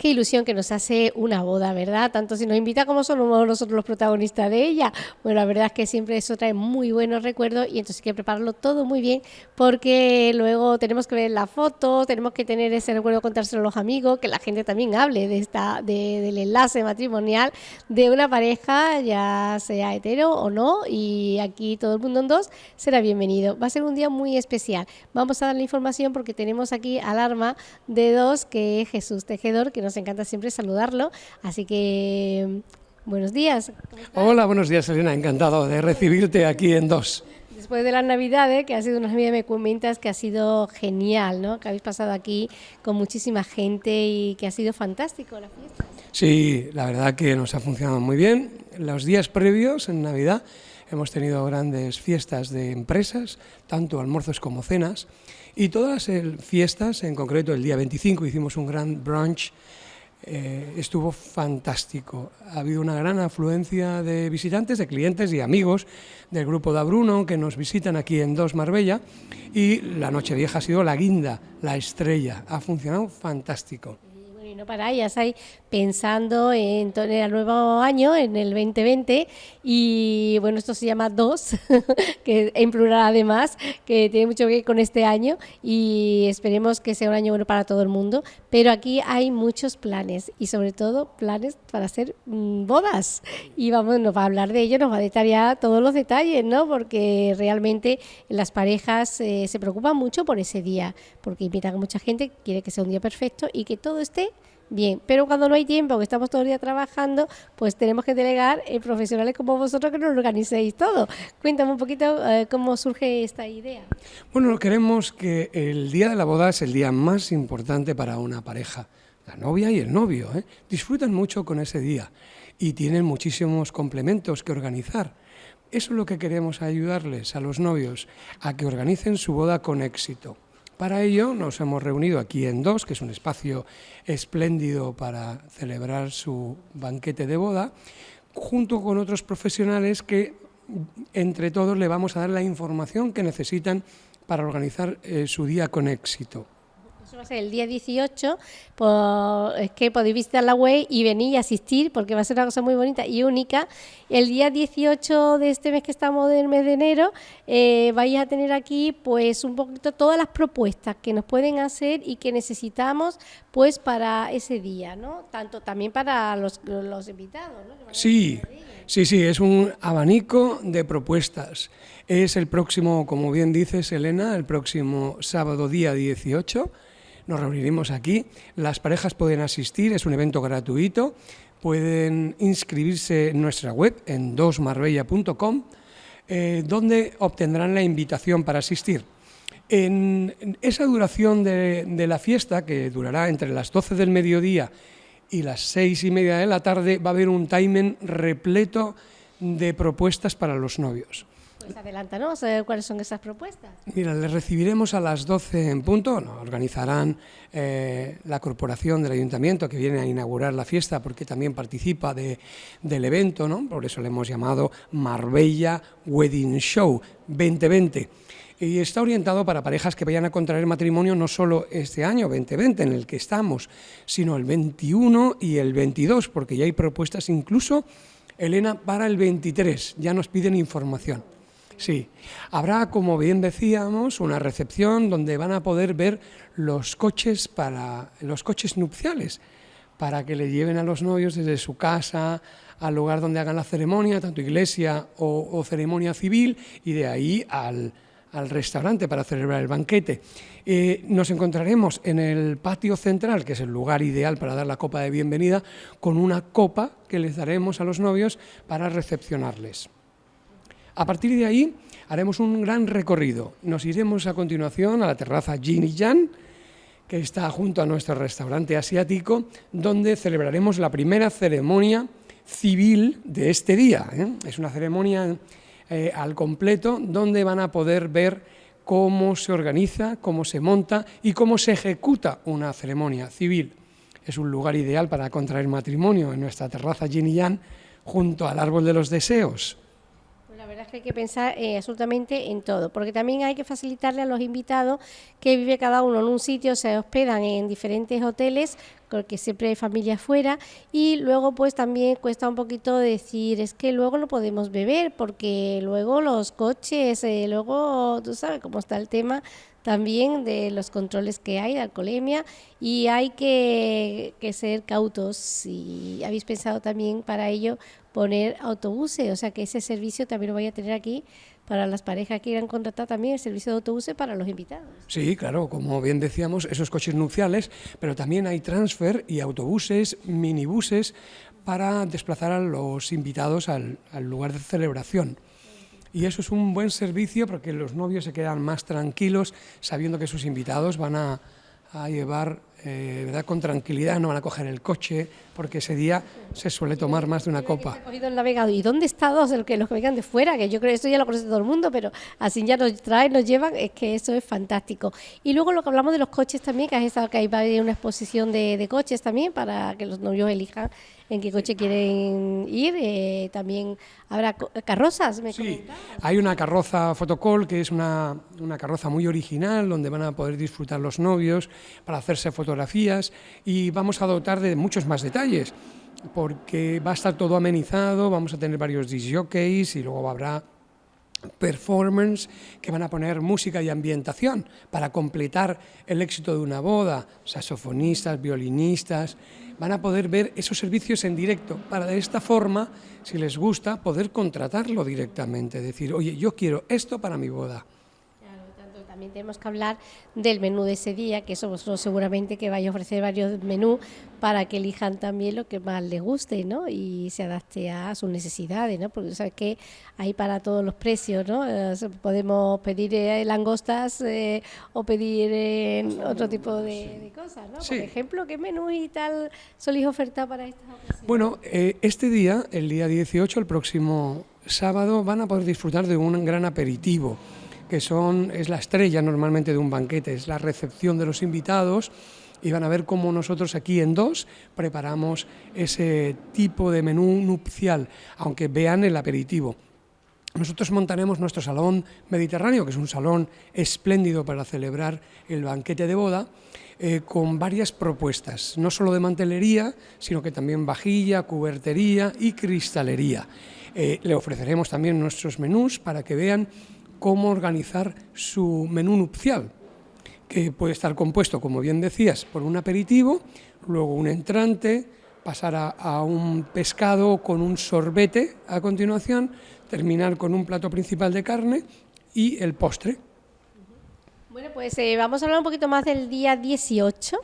qué ilusión que nos hace una boda, ¿verdad? Tanto si nos invita como somos nosotros los protagonistas de ella. Bueno, la verdad es que siempre eso trae muy buenos recuerdos y entonces hay que prepararlo todo muy bien porque luego tenemos que ver la foto, tenemos que tener ese recuerdo, contárselo a los amigos, que la gente también hable de esta, del enlace matrimonial de una pareja, ya sea hetero o no, y aquí todo el mundo en dos será bienvenido. Va a ser un día muy especial. Vamos a dar la información porque tenemos aquí alarma de dos, que es Jesús Tejedor, que nos encanta siempre saludarlo. Así que, buenos días. Hola, buenos días, Elena. Encantado de recibirte aquí en dos. Después de las Navidades, que ha sido una Navidad, me comentas que ha sido genial, ¿no? Que habéis pasado aquí con muchísima gente y que ha sido fantástico la fiesta. Sí, la verdad que nos ha funcionado muy bien. Los días previos, en Navidad, hemos tenido grandes fiestas de empresas, tanto almuerzos como cenas, y todas las fiestas, en concreto el día 25 hicimos un gran brunch, eh, estuvo fantástico. Ha habido una gran afluencia de visitantes, de clientes y amigos del grupo de Bruno que nos visitan aquí en Dos Marbella y la noche vieja ha sido la guinda, la estrella. Ha funcionado fantástico no paráis, pensando en, el nuevo año, en el 2020, y bueno, esto se llama DOS, que en plural además, que tiene mucho que ver con este año, y esperemos que sea un año bueno para todo el mundo, pero aquí hay muchos planes, y sobre todo planes para hacer mm, bodas, y vamos, nos va a hablar de ello, nos va a detallar todos los detalles, ¿no? Porque realmente las parejas eh, se preocupan mucho por ese día, porque invitan a mucha gente, quiere que sea un día perfecto y que todo esté bien. Pero cuando no hay tiempo, que estamos todo el día trabajando, pues tenemos que delegar en profesionales como vosotros que nos organicéis todo. Cuéntame un poquito eh, cómo surge esta idea. Bueno, queremos que el día de la boda es el día más importante para una pareja. La novia y el novio ¿eh? disfrutan mucho con ese día y tienen muchísimos complementos que organizar. Eso es lo que queremos ayudarles a los novios, a que organicen su boda con éxito. Para ello nos hemos reunido aquí en Dos, que es un espacio espléndido para celebrar su banquete de boda, junto con otros profesionales que entre todos le vamos a dar la información que necesitan para organizar eh, su día con éxito va a ser el día 18, pues, es que podéis visitar la web y venir y asistir, porque va a ser una cosa muy bonita y única. El día 18 de este mes que estamos del mes de enero, eh, vais a tener aquí pues un poquito todas las propuestas que nos pueden hacer y que necesitamos pues para ese día, ¿no? Tanto también para los, los invitados, ¿no? Sí, sí, sí, es un abanico de propuestas. Es el próximo, como bien dices, Elena, el próximo sábado día 18 nos reuniremos aquí. Las parejas pueden asistir, es un evento gratuito, pueden inscribirse en nuestra web en dosmarbella.com, eh, donde obtendrán la invitación para asistir. En esa duración de, la fiesta, que durará entre las 12 del mediodía y las 6 y media de la tarde, va a haber un timing repleto de propuestas para los novios. Pues adelántanos, a cuáles son esas propuestas. Mira, les recibiremos a las 12 en punto, organizarán eh, la corporación del ayuntamiento que viene a inaugurar la fiesta porque también participa de, del evento, ¿no? por eso le hemos llamado Marbella Wedding Show 2020 y está orientado para parejas que vayan a contraer matrimonio no solo este año 2020 en el que estamos, sino el 21 y el 22, porque ya hay propuestas incluso, Elena, para el 23, ya nos piden información. Sí, habrá, como bien decíamos, una recepción donde van a poder ver los coches para los coches nupciales, para que le lleven a los novios desde su casa al lugar donde hagan la ceremonia, tanto iglesia o, ceremonia civil, y de ahí al, restaurante para celebrar el banquete. Eh, nos encontraremos en el patio central, que es el lugar ideal para dar la copa de bienvenida, con una copa que les daremos a los novios para recepcionarles. A partir de ahí haremos un gran recorrido. Nos iremos a continuación a la terraza Jin y que está junto a nuestro restaurante asiático, donde celebraremos la primera ceremonia civil de este día. ¿eh? Es una ceremonia eh, al completo donde van a poder ver cómo se organiza, cómo se monta y cómo se ejecuta una ceremonia civil. Es un lugar ideal para contraer matrimonio en nuestra terraza Jin y Jan junto al árbol de los deseos que hay que pensar eh, absolutamente en todo, porque también hay que facilitarle a los invitados que vive cada uno en un sitio, se hospedan en diferentes hoteles, porque siempre hay familia afuera, y luego pues también cuesta un poquito decir, es que luego no podemos beber, porque luego los coches, eh, luego tú sabes cómo está el tema también de los controles que hay de alcoholemia y hay que, ser cautos y habéis pensado también para ello poner autobuses, o sea que ese servicio también lo voy a tener aquí para las parejas que quieran contratar también el servicio de autobuses para los invitados. Sí, claro, como bien decíamos, esos coches nupciales, pero también hay transfer y autobuses, minibuses para desplazar a los invitados al lugar de celebración. Y eso es un buen servicio porque los novios se quedan más tranquilos sabiendo que sus invitados van a, a llevar eh, ¿verdad? con tranquilidad, no van a coger el coche, porque ese día se suele tomar más de una copa. el navegado. ¿Y dónde está dos? El que, los que vengan de fuera, que yo creo que esto ya lo conoce todo el mundo, pero así ya nos traen, nos llevan, es que eso es fantástico. Y luego lo que hablamos de los coches también, que has estado que va a haber una exposición de, de coches también para que los novios elijan en qué coche quieren ir. Eh, también habrá carrozas, me Sí, hay una carroza fotocall que es una, una carroza muy original donde van a poder disfrutar los novios para hacerse fotos y vamos a dotar de muchos más detalles, porque va a estar todo amenizado, vamos a tener varios disjockeys y luego habrá performance que van a poner música y ambientación para completar el éxito de una boda, saxofonistas, violinistas, van a poder ver esos servicios en directo para de esta forma, si les gusta, poder contratarlo directamente, decir, oye, yo quiero esto para mi boda también tenemos que hablar del menú de ese día, que eso seguramente que vaya a ofrecer varios menús para que elijan también lo que más les guste, ¿no? Y se adapte a sus necesidades, ¿no? Porque sabes que hay para todos los precios, ¿no? Eh, podemos pedir eh, langostas eh, o pedir otro tipo de, cosas, ¿no? Por ejemplo, ¿qué menú y tal soléis ofertar para estas ocasiones? Bueno, este día, el día 18, el próximo sábado, van a poder disfrutar de un gran aperitivo que son, es la estrella normalmente de un banquete, es la recepción de los invitados y van a ver cómo nosotros aquí en dos preparamos ese tipo de menú nupcial, aunque vean el aperitivo. Nosotros montaremos nuestro salón mediterráneo, que es un salón espléndido para celebrar el banquete de boda, eh, con varias propuestas, no solo de mantelería, sino que también vajilla, cubertería y cristalería. Eh, le ofreceremos también nuestros menús para que vean cómo organizar su menú nupcial, que puede estar compuesto, como bien decías, por un aperitivo, luego un entrante, pasar a, un pescado con un sorbete a continuación, terminar con un plato principal de carne y el postre. Bueno, pues eh, vamos a hablar un poquito más del día 18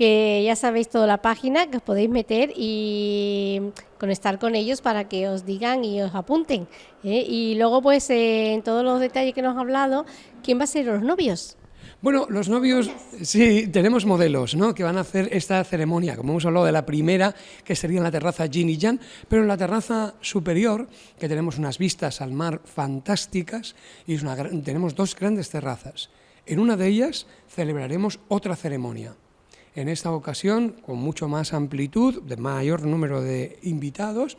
que ya sabéis toda la página que os podéis meter y conectar con ellos para que os digan y os apunten. ¿eh? Y luego, pues, eh, en todos los detalles que nos ha hablado, ¿quién va a ser los novios? Bueno, los novios, sí, tenemos modelos, ¿no? Que van a hacer esta ceremonia, como hemos hablado de la primera, que sería en la terraza Jin y Jan, pero en la terraza superior, que tenemos unas vistas al mar fantásticas, y tenemos dos grandes terrazas. En una de ellas celebraremos otra ceremonia en esta ocasión con mucho más amplitud, de mayor número de invitados,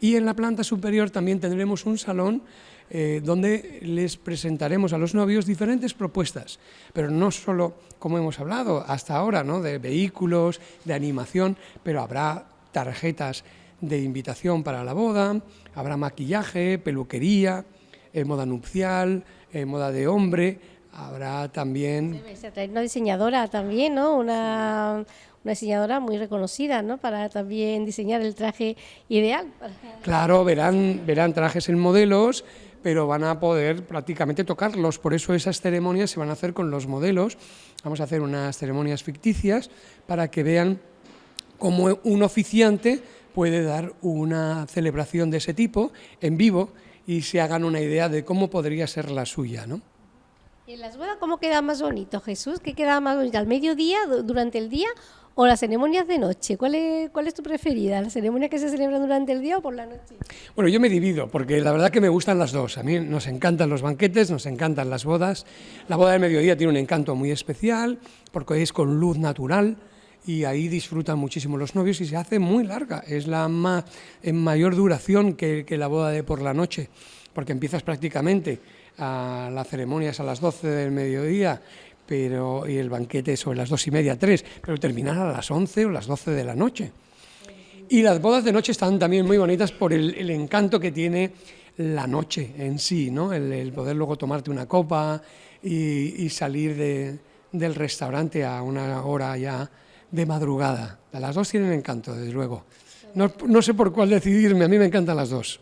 y en la planta superior también tendremos un salón eh, donde les presentaremos a los novios diferentes propuestas, pero no solo, como hemos hablado hasta ahora, ¿no? de vehículos, de animación, pero habrá tarjetas de invitación para la boda, habrá maquillaje, peluquería, eh, moda nupcial, eh, moda de hombre, Habrá también... una diseñadora también, ¿no? Una, una diseñadora muy reconocida, ¿no? Para también diseñar el traje ideal. Claro, verán, verán trajes en modelos, pero van a poder prácticamente tocarlos. Por eso esas ceremonias se van a hacer con los modelos. Vamos a hacer unas ceremonias ficticias para que vean cómo un oficiante puede dar una celebración de ese tipo en vivo y se hagan una idea de cómo podría ser la suya, ¿no? ¿Y en las bodas cómo queda más bonito, Jesús? ¿Qué queda más bonito? ¿Al mediodía, durante el día o las ceremonias de noche? ¿Cuál es, tu preferida? ¿Las ceremonias que se celebran durante el día o por la noche? Bueno, yo me divido, porque la verdad que me gustan las dos. A mí nos encantan los banquetes, nos encantan las bodas. La boda del mediodía tiene un encanto muy especial, porque es con luz natural, y ahí disfrutan muchísimo los novios y se hace muy larga, es la más, en mayor duración que la boda de por la noche porque empiezas prácticamente a la ceremonia es a las 12 del mediodía pero, y el banquete sobre las dos y media, tres, pero terminar a las 11 o las 12 de la noche. Y las bodas de noche están también muy bonitas por el, encanto que tiene la noche en sí, ¿no? el, poder luego tomarte una copa y, salir del restaurante a una hora ya de madrugada. Las dos tienen encanto, desde luego. No, no sé por cuál decidirme, a mí me encantan las dos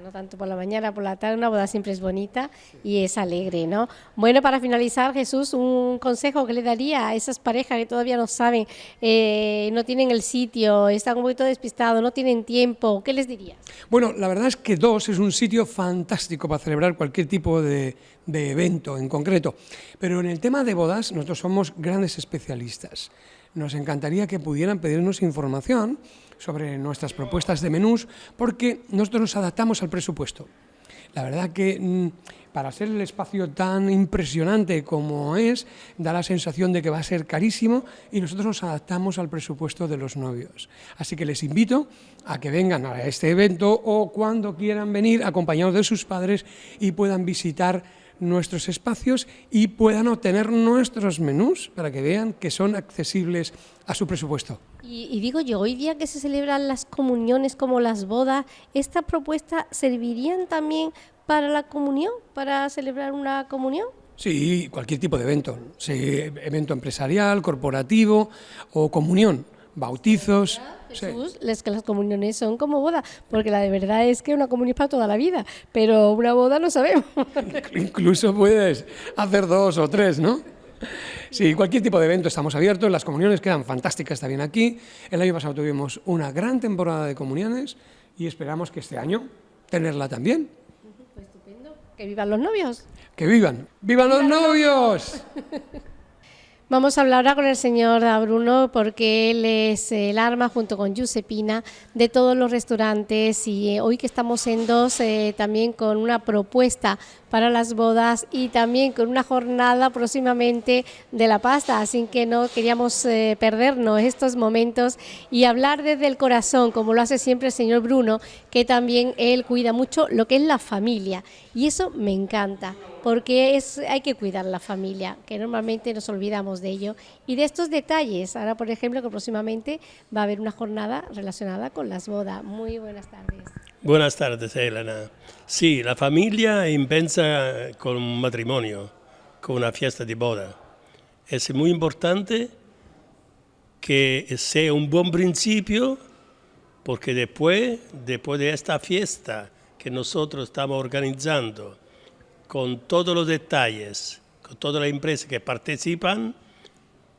no tanto por la mañana, por la tarde, una boda siempre es bonita y es alegre, ¿no? Bueno, para finalizar, Jesús, un consejo que le daría a esas parejas que todavía no saben, eh, no tienen el sitio, están un poquito despistados, no tienen tiempo, ¿qué les dirías? Bueno, la verdad es que dos es un sitio fantástico para celebrar cualquier tipo de, de evento en concreto, pero en el tema de bodas nosotros somos grandes especialistas. Nos encantaría que pudieran pedirnos información sobre nuestras propuestas de menús, porque nosotros nos adaptamos al presupuesto. La verdad que mm, para ser el espacio tan impresionante como es, da la sensación de que va a ser carísimo y nosotros nos adaptamos al presupuesto de los novios. Así que les invito a que vengan a este evento o cuando quieran venir acompañados de sus padres y puedan visitar nuestros espacios y puedan obtener nuestros menús para que vean que son accesibles a su presupuesto. Y, digo yo, hoy día que se celebran las comuniones como las bodas, ¿esta propuesta servirían también para la comunión, para celebrar una comunión? Sí, cualquier tipo de evento, evento empresarial, corporativo o comunión, bautizos. Jesús, es que las comuniones son como boda, porque la de verdad es que una comunión es para toda la vida, pero una boda no sabemos. Incluso puedes hacer dos o tres, ¿no? Sí, cualquier tipo de evento estamos abiertos, las comuniones quedan fantásticas también aquí. El año pasado tuvimos una gran temporada de comuniones y esperamos que este año tenerla también. Pues estupendo. Que vivan los novios. Que vivan. ¡Vivan los novios! Vamos a hablar ahora con el señor Bruno porque él es el arma junto con Giuseppina de todos los restaurantes y eh, hoy que estamos en dos eh, también con una propuesta para las bodas y también con una jornada próximamente de la pasta, así que no queríamos eh, perdernos estos momentos y hablar desde el corazón, como lo hace siempre el señor Bruno, que también él cuida mucho lo que es la familia y eso me encanta porque es, hay que cuidar la familia, que normalmente nos olvidamos de ello y de estos detalles. Ahora, por ejemplo, que próximamente va a haber una jornada relacionada con las bodas. Muy buenas tardes. Buenas tardes, Elena. Sí, la familia empieza con un matrimonio, con una fiesta de boda. Es muy importante que sea un buen principio, porque después, después de esta fiesta que nosotros estamos organizando, con todos los detalles, con todas las empresas que participan,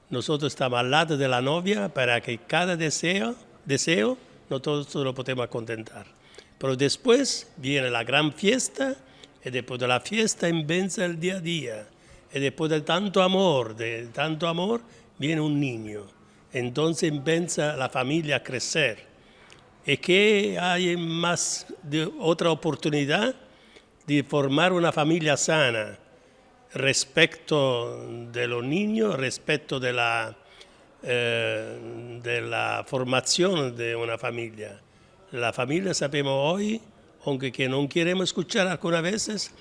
nosotros estamos al lado de la novia para que cada deseo, deseo nosotros lo podemos contentar. Pero después viene la gran fiesta y después de la fiesta empieza el día a día. Y después de tanto amor, de tanto amor, viene un niño. Entonces empieza la familia a crecer. ¿Y que hay más de otra oportunidad de formar una familia sana respecto de los niños, respecto de la, eh, de la formación de una familia? La familia, sabemos hoy, aunque que no queremos escuchar algunas veces,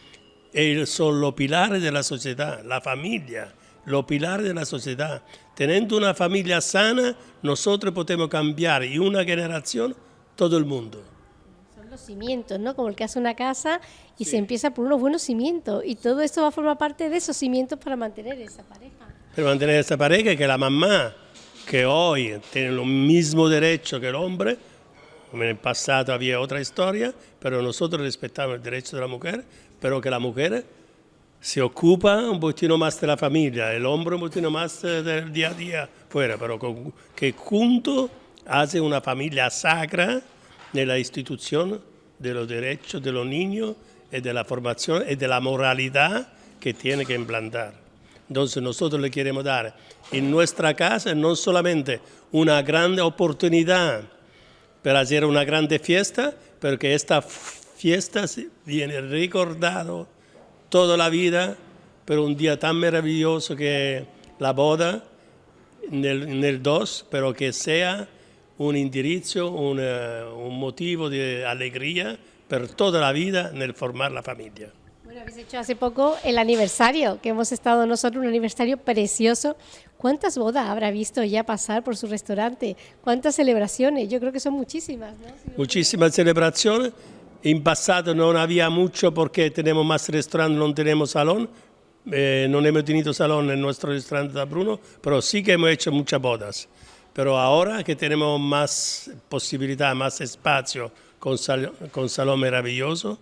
son los pilares de la sociedad, la familia, los pilares de la sociedad. Teniendo una familia sana, nosotros podemos cambiar y una generación todo el mundo. Son los cimientos, ¿no? Como el que hace una casa y se empieza por unos buenos cimientos y todo esto va a formar parte de esos cimientos para mantener esa pareja. Para mantener esa pareja que la mamá, que hoy tiene los mismos derechos que el hombre, en el pasado había otra historia, pero nosotros respetamos el derecho de la mujer, pero que la mujer se ocupa un poquito más de la familia, el un más eh, del día a día fuera, pero que junto hace una familia sacra en la institución de los derechos de los niños y de la formación y de la moralidad que tiene que implantar. Entonces nosotros le queremos dar en nuestra casa no solamente una gran oportunidad para hacer una grande fiesta, pero que esta fiesta viene recordado toda la vida, pero un día tan maravilloso que la boda en el 2, pero que sea un indirizzo, un, un motivo de alegría per tutta la vita nel formare la famiglia. Bueno, habéis hecho hace poco el aniversario, que hemos estado nosotros, un aniversario precioso. ¿Cuántas bodas habrá visto ya pasar por su restaurante? ¿Cuántas celebraciones? Yo creo que son muchísimas, ¿no? Muchísimas celebraciones. En pasado no había mucho porque tenemos más restaurantes, no tenemos salón. Eh, no hemos tenido salón en nuestro restaurante de Bruno, pero sí que hemos hecho muchas bodas. Pero ahora que tenemos más posibilidad, más espacio con, sal, con salón maravilloso,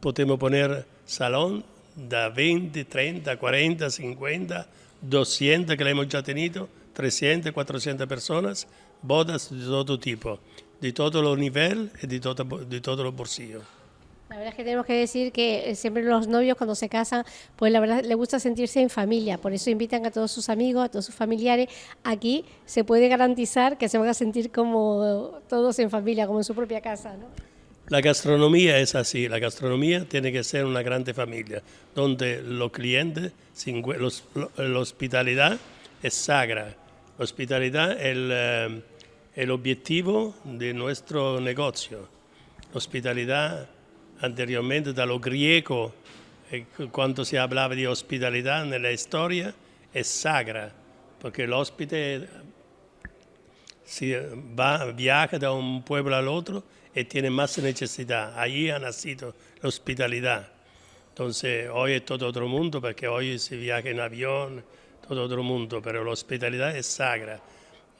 podemos poner salón de 20, 30, 40, 50, 200 que le hemos ya tenido, 300, 400 personas, bodas de todo tipo, de todos los niveles y de, todo, de todos los. La verdad es que tenemos que decir que eh, siempre los novios cuando se casan, pues la verdad les gusta sentirse en familia, por eso invitan a todos sus amigos, a todos sus familiares. Aquí se puede garantizar que se van a sentir como todos en familia, como en su propia casa, ¿no? La gastronomía es así, la gastronomía tiene que ser una grande familia, donde los clientes, los, la hospitalidad es sagra, la hospitalidad es el, eh, el objetivo de nuestro negocio. La hospitalidad anteriormente da lo griego, eh, cuando se hablaba de hospitalidad en la historia, es sagra, porque el hóspede si va, viaja de un pueblo al otro y tiene más necesidad. Allí ha nacido la hospitalidad. Entonces, hoy es todo otro mundo, porque hoy se viaja en avión, todo otro mundo, pero la hospitalidad es sagra.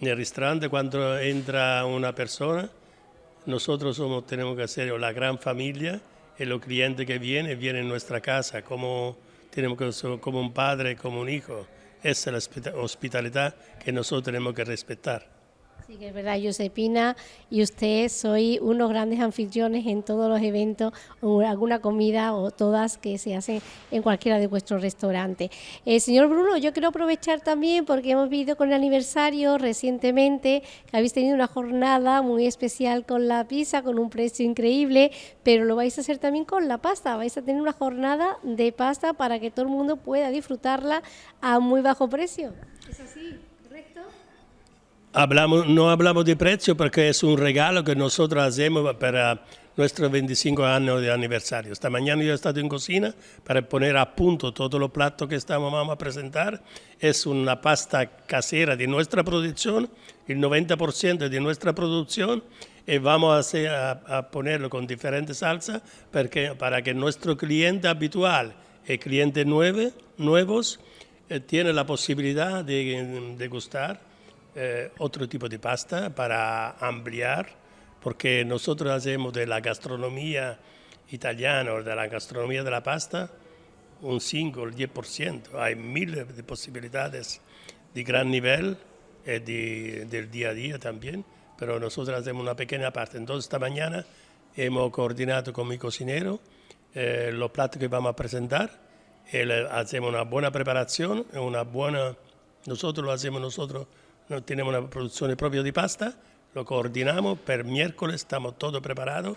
En el restaurante, cuando entra una persona, nosotros somos, tenemos que ser la gran familia y los clientes que vienen, vienen en nuestra casa, como, tenemos como un padre, como un hijo. Esa es la hospitalidad que nosotros tenemos que respetar. Sí, que es verdad, Josepina y usted soy unos grandes anfitriones en todos los eventos, o alguna comida o todas que se hacen en cualquiera de vuestros restaurantes. Eh, señor Bruno, yo quiero aprovechar también porque hemos vivido con el aniversario recientemente que habéis tenido una jornada muy especial con la pizza, con un precio increíble, pero lo vais a hacer también con la pasta. Vais a tener una jornada de pasta para que todo el mundo pueda disfrutarla a muy bajo precio. ¿Es así? Hablamos, no hablamos de precio porque es un regalo que nosotros hacemos para nuestros 25 años de aniversario. Esta mañana yo he estado en cocina para poner a punto todos los platos que estamos vamos a presentar. Es una pasta casera de nuestra producción, el 90% de nuestra producción, y vamos a, hacer, a, ponerlo con diferentes salsas porque, para que nuestro cliente habitual y clientes nueve, nuevos eh, tiene la posibilidad de, de gustar eh, otro tipo de pasta para ampliar, porque nosotros hacemos de la gastronomía italiana o de la gastronomía de la pasta un 5 o el 10%. Hay miles de posibilidades de gran nivel y de, del día a día también, pero nosotros hacemos una pequeña parte. Entonces esta mañana hemos coordinado con mi cocinero eh, los platos que vamos a presentar. hacemos una buena preparación, una buena, nosotros lo hacemos nosotros no tenemos una producción propia de pasta, lo coordinamos, per miércoles estamos todo preparado,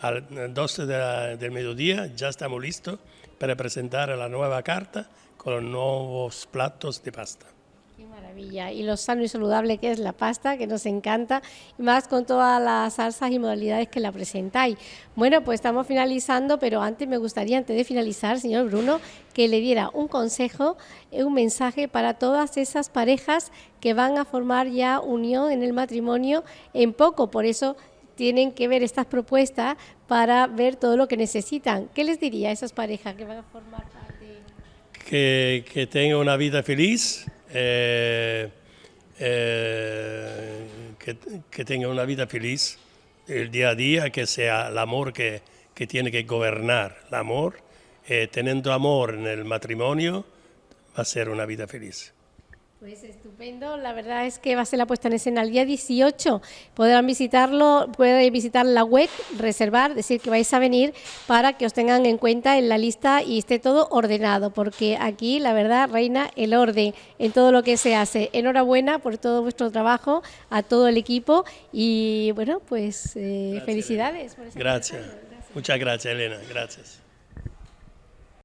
al 12 del mediodía ya estamos listos para presentar la nueva carta con los nuevos platos de pasta. Qué maravilla. Y lo sano y saludable que es la pasta, que nos encanta, y más con todas las salsas y modalidades que la presentáis. Bueno, pues estamos finalizando, pero antes me gustaría, antes de finalizar, señor Bruno, que le diera un consejo, eh, un mensaje para todas esas parejas que van a formar ya unión en el matrimonio en poco. Por eso tienen que ver estas propuestas para ver todo lo que necesitan. ¿Qué les diría a esas parejas que van a formar parte? Que, que tengan una vida feliz, eh, eh, que, tenga una vida feliz el día a día, que sea el amor que, que tiene que gobernar, el amor, eh, teniendo amor en el matrimonio, va a ser una vida feliz. Pues estupendo, la verdad es que va a ser la puesta en escena el día 18. Podrán visitarlo, pueden visitar la web, reservar, decir que vais a venir para que os tengan en cuenta en la lista y esté todo ordenado, porque aquí la verdad reina el orden en todo lo que se hace. Enhorabuena por todo vuestro trabajo, a todo el equipo y bueno, pues eh, felicidades. gracias. Muchas gracias, Elena. Gracias.